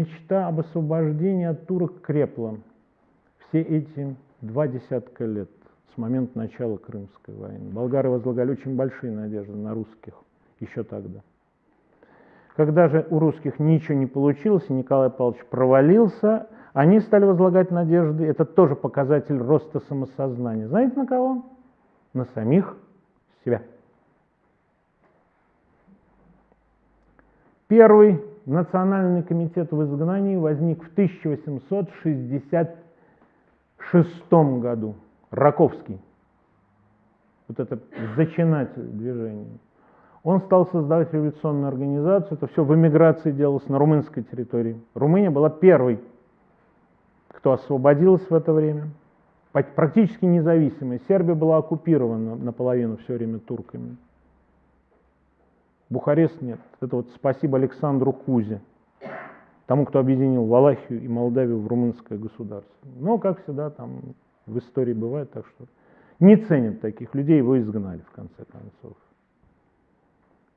Мечта об освобождении от турок крепла все эти два десятка лет с момента начала Крымской войны. Болгары возлагали очень большие надежды на русских еще тогда. Когда же у русских ничего не получилось, и Николай Павлович провалился, они стали возлагать надежды, это тоже показатель роста самосознания. Знаете на кого? На самих себя. Первый национальный комитет в изгнании возник в 1866 году. Раковский, вот это зачинатель движения. Он стал создавать революционную организацию, это все в эмиграции делалось на румынской территории. Румыния была первой, кто освободилась в это время, практически независимой. Сербия была оккупирована наполовину все время турками. Бухарест нет. Это вот спасибо Александру Кузе, тому, кто объединил Валахию и Молдавию в румынское государство. Но, как всегда, там в истории бывает, так что не ценят таких людей, его изгнали в конце концов.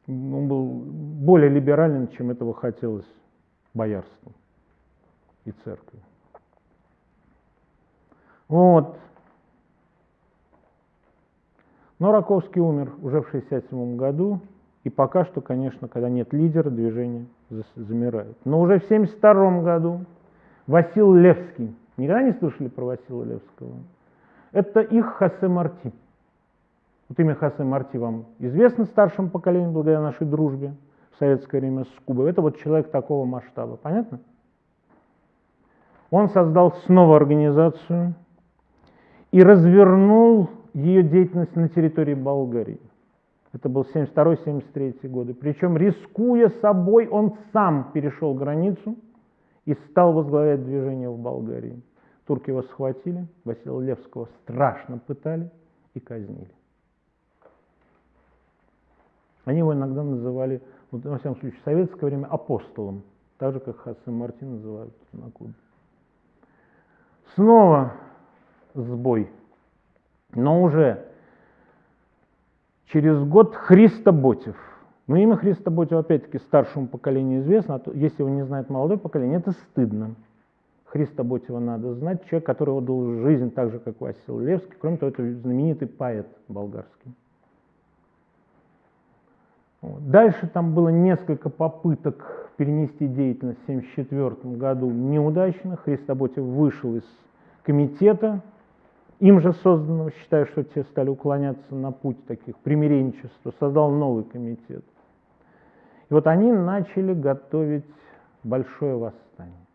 Он был более либерален, чем этого хотелось боярству и церкви. Вот. Но Раковский умер уже в 1967 году, и пока что, конечно, когда нет лидера, движение замирает. Но уже в 1972 году Васил Левский, никогда не слышали про Васила Левского? Это их Хосе Марти. Вот имя Хосе Марти вам известно старшему поколению благодаря нашей дружбе в советское время с Кубой. Это вот человек такого масштаба, понятно? Он создал снова организацию и развернул ее деятельность на территории Болгарии. Это был 72-73 годы. Причем, рискуя собой, он сам перешел границу и стал возглавлять движение в Болгарии. Турки его схватили, Василия Левского страшно пытали и казнили. Они его иногда называли, вот, во всяком случае, в советское время апостолом, так же, как Хассан Мартин называют на Кубе. Снова сбой, но уже через год Христо Ботев. Но имя Христа Ботев, опять-таки, старшему поколению известно, а то, если его не знает молодое поколение, это стыдно. Христа Ботева надо знать, человек, который отдал жизнь так же, как Васил Левский, кроме того, это знаменитый поэт болгарский. Дальше там было несколько попыток перенести деятельность в 1974 году неудачно. Христоботев вышел из комитета, им же созданного, считаю, что те стали уклоняться на путь таких примиренчества, создал новый комитет. И вот они начали готовить большое восстание.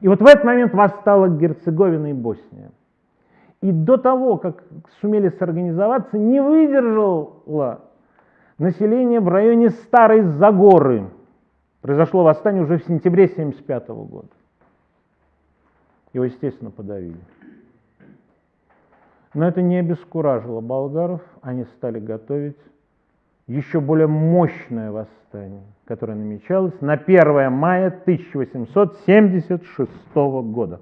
И вот в этот момент восстала Герцеговина и Босния. И до того, как сумели сорганизоваться, не выдержала население в районе Старой Загоры. Произошло восстание уже в сентябре 1975 года. Его, естественно, подавили. Но это не обескуражило болгаров, они стали готовить еще более мощное восстание, которое намечалось на 1 мая 1876 года.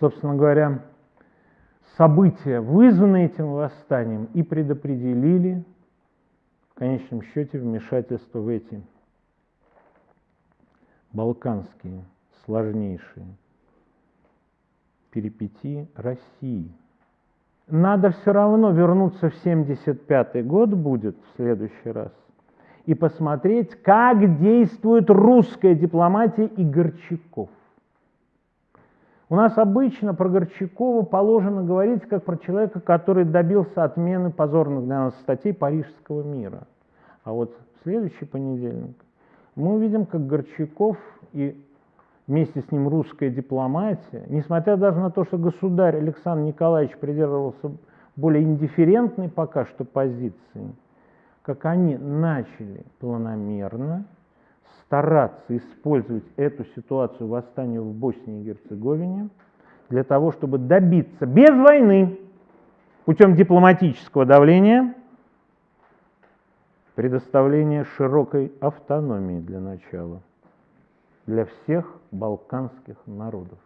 Собственно говоря, события, вызванные этим восстанием, и предопределили в конечном счете вмешательство в эти балканские, сложнейшие перипетии России. Надо все равно вернуться в 75 год будет в следующий раз и посмотреть, как действует русская дипломатия и Горчаков. У нас обычно про Горчакова положено говорить как про человека, который добился отмены позорных для нас статей Парижского мира. А вот в следующий понедельник мы увидим, как Горчаков и вместе с ним русская дипломатия, несмотря даже на то, что государь Александр Николаевич придерживался более индифферентной пока что позиции, как они начали планомерно стараться использовать эту ситуацию восстания в Боснии и Герцеговине для того, чтобы добиться без войны, путем дипломатического давления, предоставления широкой автономии для начала для всех балканских народов,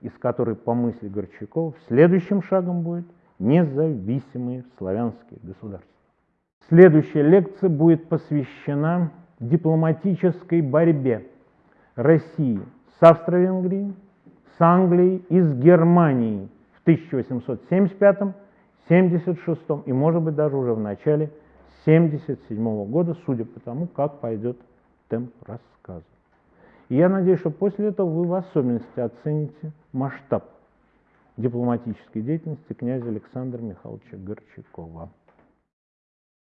из которой, по мысли Горчакова, следующим шагом будет независимые славянские государства. Следующая лекция будет посвящена дипломатической борьбе России с Австро-Венгрией, с Англией и с Германией в 1875 76 и, может быть, даже уже в начале 77 года, судя по тому, как пойдет темп рассказа. Я надеюсь, что после этого вы в особенности оцените масштаб дипломатической деятельности князя Александра Михайловича Горчакова.